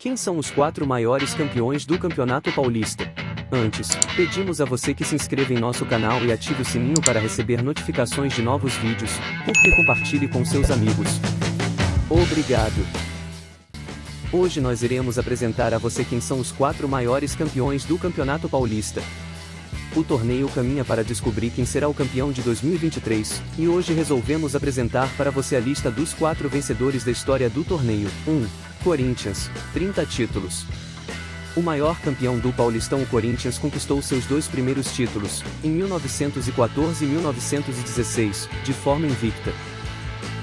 Quem são os quatro maiores campeões do Campeonato Paulista? Antes, pedimos a você que se inscreva em nosso canal e ative o sininho para receber notificações de novos vídeos, porque compartilhe com seus amigos. Obrigado! Hoje nós iremos apresentar a você quem são os quatro maiores campeões do Campeonato Paulista. O torneio caminha para descobrir quem será o campeão de 2023, e hoje resolvemos apresentar para você a lista dos quatro vencedores da história do torneio. 1. Corinthians, 30 títulos. O maior campeão do Paulistão, o Corinthians, conquistou seus dois primeiros títulos, em 1914 e 1916, de forma invicta.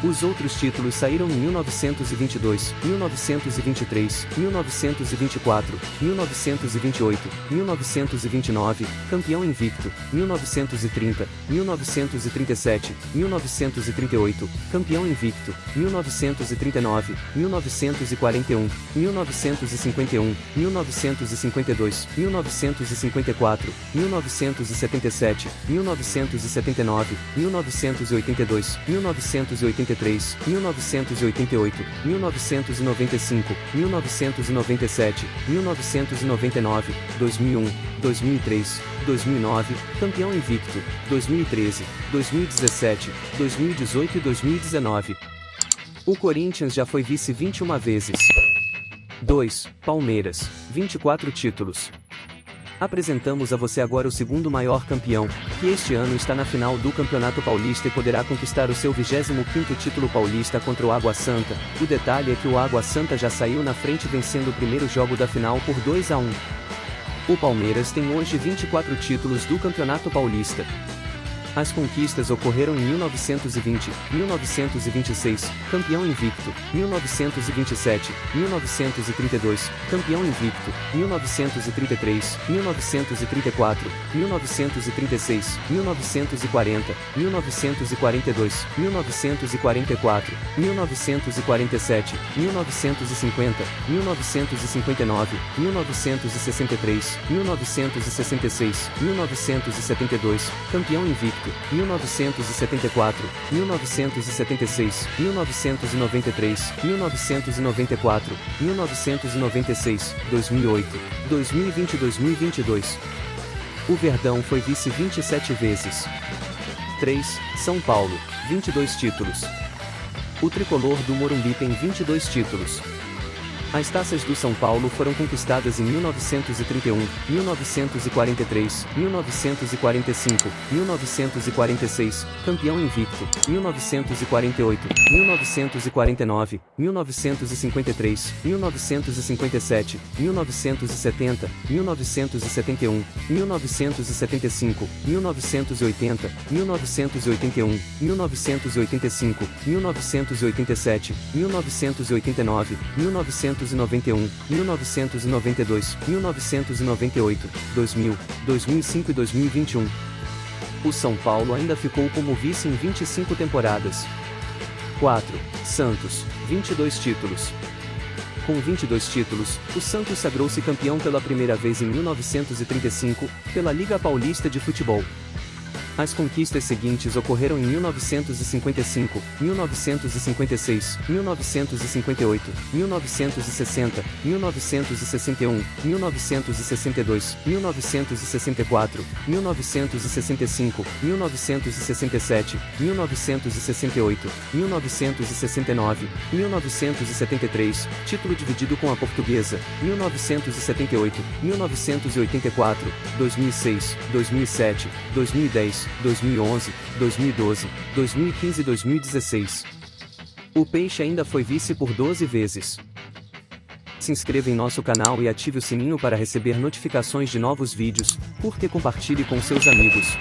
Os outros títulos saíram em 1922, 1923, 1924, 1928, 1929, campeão invicto, 1930, 1937, 1938, campeão invicto, 1939, 1941, 1951, 1952, 1954, 1977, 1979, 1982, 1983, 1983, 1988, 1995, 1997, 1999, 2001, 2003, 2009, campeão invicto, 2013, 2017, 2018 e 2019. O Corinthians já foi vice 21 vezes. 2. Palmeiras, 24 títulos. Apresentamos a você agora o segundo maior campeão, que este ano está na final do Campeonato Paulista e poderá conquistar o seu 25º título paulista contra o Água Santa. O detalhe é que o Água Santa já saiu na frente vencendo o primeiro jogo da final por 2 a 1. O Palmeiras tem hoje 24 títulos do Campeonato Paulista. As conquistas ocorreram em 1920, 1926, campeão invicto, 1927, 1932, campeão invicto, 1933, 1934, 1936, 1940, 1942, 1944, 1947, 1950, 1959, 1963, 1966, 1972, campeão invicto 1974, 1976, 1993, 1994, 1996, 2008, 2020 e 2022. O Verdão foi vice 27 vezes. 3. São Paulo, 22 títulos. O tricolor do Morumbi tem 22 títulos. As taças do São Paulo foram conquistadas em 1931, 1943, 1945, 1946, campeão invicto, 1948, 1949, 1953, 1957, 1970, 1971, 1975, 1980, 1981, 1985, 1987, 1989, 1990 1991, 1992, 1998, 2000, 2005 e 2021. O São Paulo ainda ficou como vice em 25 temporadas. 4. Santos, 22 títulos. Com 22 títulos, o Santos sagrou-se campeão pela primeira vez em 1935, pela Liga Paulista de Futebol. As conquistas seguintes ocorreram em 1955, 1956, 1958, 1960, 1961, 1962, 1964, 1965, 1967, 1968, 1969, 1973, título dividido com a portuguesa, 1978, 1984, 2006, 2007, 2010, 2011, 2012, 2015 e 2016. O Peixe ainda foi vice por 12 vezes. Se inscreva em nosso canal e ative o sininho para receber notificações de novos vídeos, curta e compartilhe com seus amigos.